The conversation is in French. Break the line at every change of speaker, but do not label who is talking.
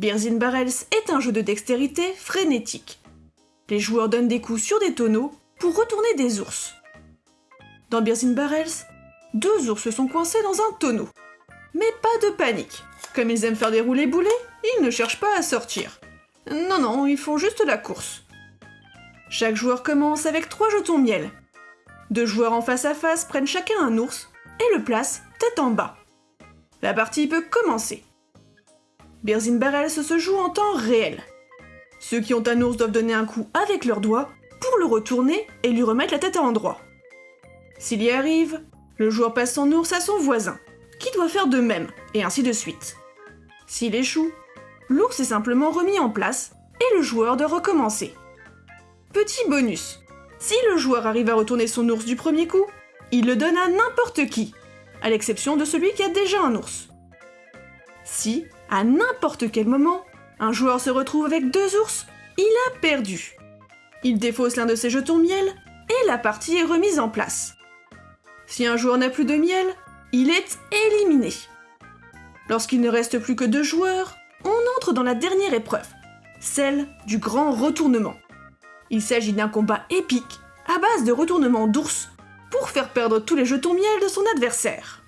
Beers in Barrels est un jeu de dextérité frénétique. Les joueurs donnent des coups sur des tonneaux pour retourner des ours. Dans Beers in Barrels, deux ours sont coincés dans un tonneau. Mais pas de panique. Comme ils aiment faire des roulés boulets, ils ne cherchent pas à sortir. Non, non, ils font juste la course. Chaque joueur commence avec trois jetons miel. Deux joueurs en face à face prennent chacun un ours et le placent tête en bas. La partie peut commencer. Beers in Barrels se joue en temps réel. Ceux qui ont un ours doivent donner un coup avec leurs doigts pour le retourner et lui remettre la tête à endroit. S'il y arrive, le joueur passe son ours à son voisin, qui doit faire de même, et ainsi de suite. S'il échoue, l'ours est simplement remis en place et le joueur doit recommencer. Petit bonus, si le joueur arrive à retourner son ours du premier coup, il le donne à n'importe qui, à l'exception de celui qui a déjà un ours. Si, à n'importe quel moment, un joueur se retrouve avec deux ours, il a perdu. Il défausse l'un de ses jetons miel et la partie est remise en place. Si un joueur n'a plus de miel, il est éliminé. Lorsqu'il ne reste plus que deux joueurs, on entre dans la dernière épreuve, celle du grand retournement. Il s'agit d'un combat épique à base de retournements d'ours pour faire perdre tous les jetons miel de son adversaire.